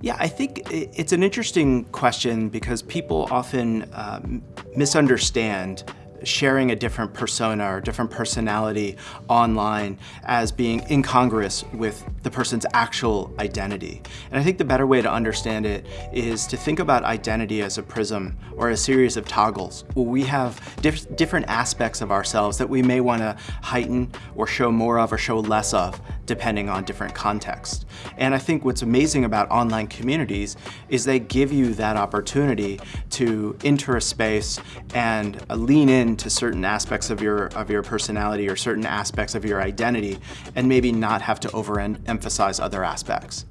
Yeah, I think it's an interesting question because people often um, misunderstand sharing a different persona or different personality online as being incongruous with the person's actual identity. And I think the better way to understand it is to think about identity as a prism or a series of toggles where we have diff different aspects of ourselves that we may want to heighten or show more of or show less of depending on different contexts. And I think what's amazing about online communities is they give you that opportunity to enter a space and uh, lean into certain aspects of your, of your personality or certain aspects of your identity and maybe not have to overemphasize other aspects.